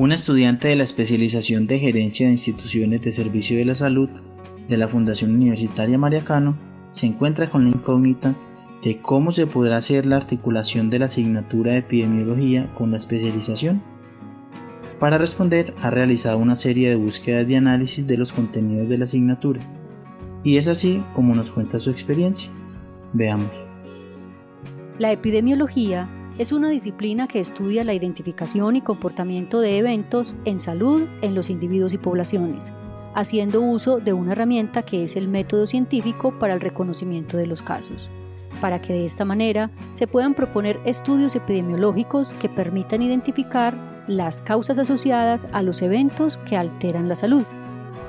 un estudiante de la especialización de gerencia de instituciones de servicio de la salud de la Fundación Universitaria Mariacano se encuentra con la incógnita de cómo se podrá hacer la articulación de la asignatura de epidemiología con la especialización. Para responder ha realizado una serie de búsquedas de análisis de los contenidos de la asignatura y es así como nos cuenta su experiencia. Veamos. La epidemiología es una disciplina que estudia la identificación y comportamiento de eventos en salud en los individuos y poblaciones, haciendo uso de una herramienta que es el método científico para el reconocimiento de los casos, para que de esta manera se puedan proponer estudios epidemiológicos que permitan identificar las causas asociadas a los eventos que alteran la salud,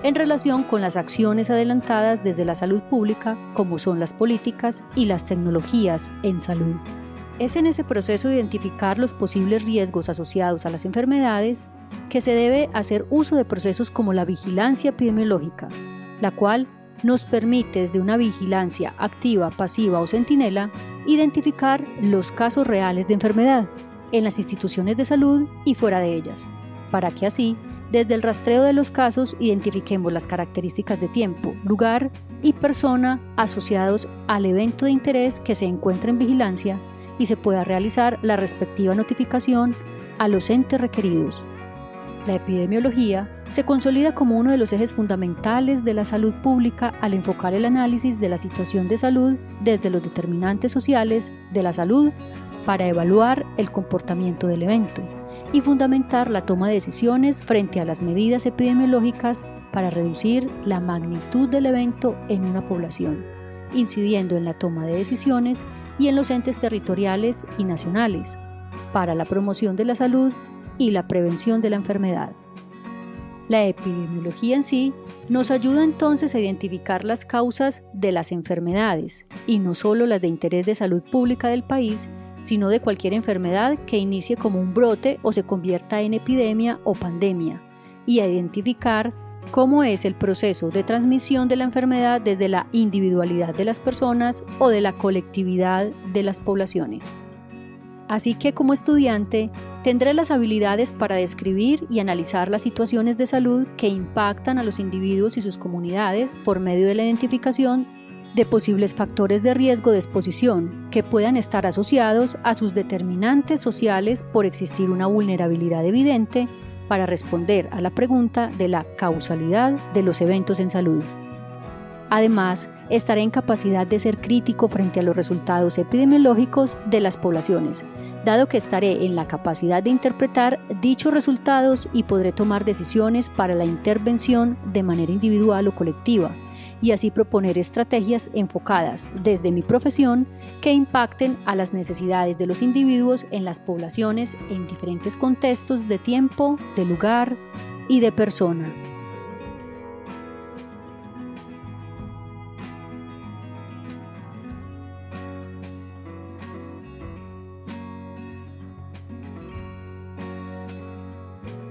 en relación con las acciones adelantadas desde la salud pública, como son las políticas y las tecnologías en salud. Es en ese proceso de identificar los posibles riesgos asociados a las enfermedades que se debe hacer uso de procesos como la vigilancia epidemiológica, la cual nos permite desde una vigilancia activa, pasiva o centinela identificar los casos reales de enfermedad en las instituciones de salud y fuera de ellas, para que así, desde el rastreo de los casos, identifiquemos las características de tiempo, lugar y persona asociados al evento de interés que se encuentra en vigilancia y se pueda realizar la respectiva notificación a los entes requeridos. La epidemiología se consolida como uno de los ejes fundamentales de la salud pública al enfocar el análisis de la situación de salud desde los determinantes sociales de la salud para evaluar el comportamiento del evento y fundamentar la toma de decisiones frente a las medidas epidemiológicas para reducir la magnitud del evento en una población, incidiendo en la toma de decisiones y en los entes territoriales y nacionales para la promoción de la salud y la prevención de la enfermedad. La epidemiología en sí nos ayuda entonces a identificar las causas de las enfermedades y no solo las de interés de salud pública del país, sino de cualquier enfermedad que inicie como un brote o se convierta en epidemia o pandemia, y a identificar cómo es el proceso de transmisión de la enfermedad desde la individualidad de las personas o de la colectividad de las poblaciones. Así que como estudiante tendré las habilidades para describir y analizar las situaciones de salud que impactan a los individuos y sus comunidades por medio de la identificación de posibles factores de riesgo de exposición que puedan estar asociados a sus determinantes sociales por existir una vulnerabilidad evidente para responder a la pregunta de la causalidad de los eventos en salud. Además, estaré en capacidad de ser crítico frente a los resultados epidemiológicos de las poblaciones, dado que estaré en la capacidad de interpretar dichos resultados y podré tomar decisiones para la intervención de manera individual o colectiva, y así proponer estrategias enfocadas desde mi profesión que impacten a las necesidades de los individuos en las poblaciones en diferentes contextos de tiempo, de lugar y de persona.